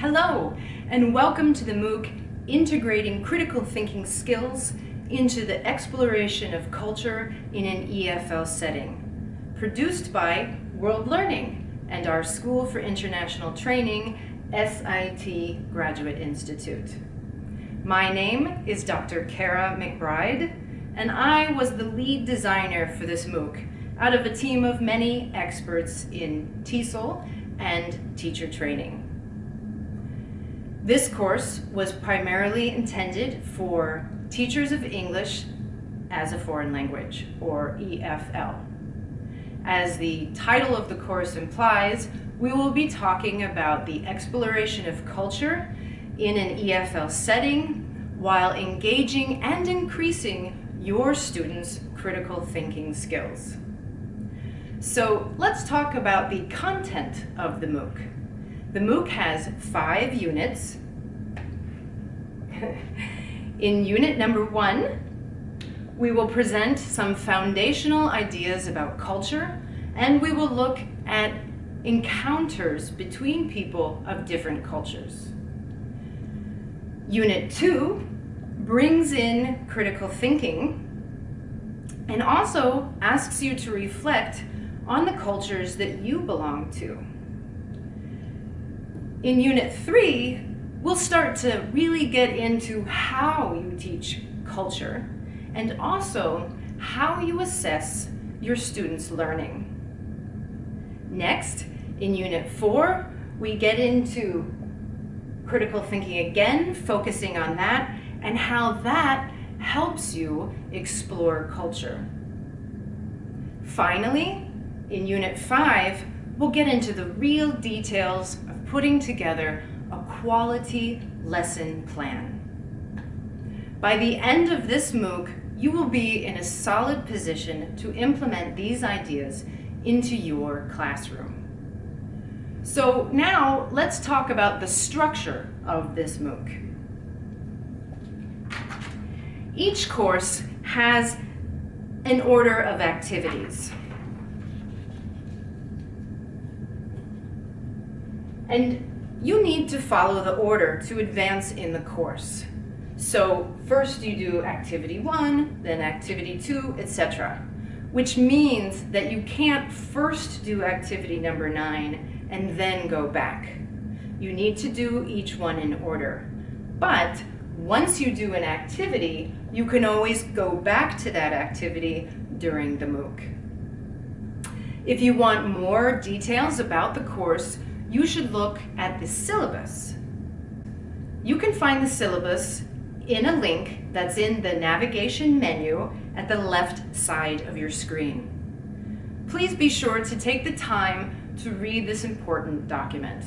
Hello, and welcome to the MOOC Integrating Critical Thinking Skills into the Exploration of Culture in an EFL Setting, produced by World Learning and our School for International Training, SIT Graduate Institute. My name is Dr. Kara McBride, and I was the lead designer for this MOOC out of a team of many experts in TESOL and teacher training. This course was primarily intended for teachers of English as a foreign language, or EFL. As the title of the course implies, we will be talking about the exploration of culture in an EFL setting while engaging and increasing your students' critical thinking skills. So let's talk about the content of the MOOC. The MOOC has five units. In unit number one, we will present some foundational ideas about culture and we will look at encounters between people of different cultures. Unit two brings in critical thinking and also asks you to reflect on the cultures that you belong to. In Unit 3, we'll start to really get into how you teach culture and also how you assess your students' learning. Next, in Unit 4, we get into critical thinking again, focusing on that and how that helps you explore culture. Finally, in Unit 5, we'll get into the real details of putting together quality lesson plan. By the end of this MOOC, you will be in a solid position to implement these ideas into your classroom. So now let's talk about the structure of this MOOC. Each course has an order of activities. And you need to follow the order to advance in the course. So first you do activity one, then activity two, etc. Which means that you can't first do activity number nine and then go back. You need to do each one in order. But once you do an activity, you can always go back to that activity during the MOOC. If you want more details about the course, you should look at the syllabus. You can find the syllabus in a link that's in the navigation menu at the left side of your screen. Please be sure to take the time to read this important document.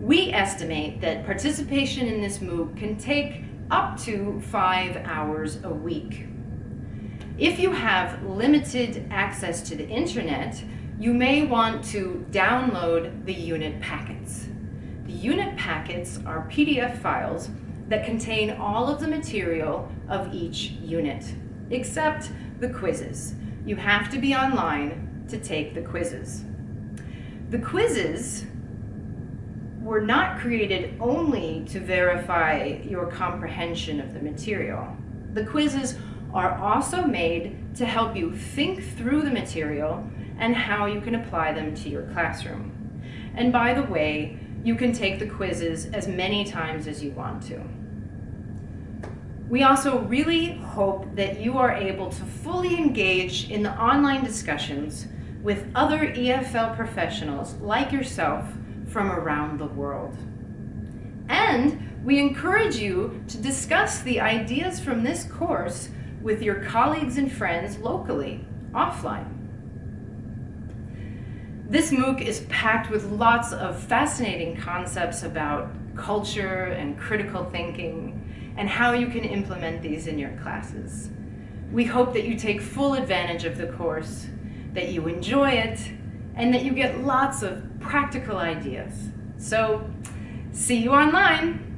We estimate that participation in this MOOC can take up to five hours a week. If you have limited access to the internet, you may want to download the unit packets. The unit packets are PDF files that contain all of the material of each unit, except the quizzes. You have to be online to take the quizzes. The quizzes were not created only to verify your comprehension of the material. The quizzes are also made to help you think through the material and how you can apply them to your classroom. And by the way, you can take the quizzes as many times as you want to. We also really hope that you are able to fully engage in the online discussions with other EFL professionals like yourself from around the world. And we encourage you to discuss the ideas from this course with your colleagues and friends locally, offline. This MOOC is packed with lots of fascinating concepts about culture and critical thinking and how you can implement these in your classes. We hope that you take full advantage of the course, that you enjoy it, and that you get lots of practical ideas. So, see you online!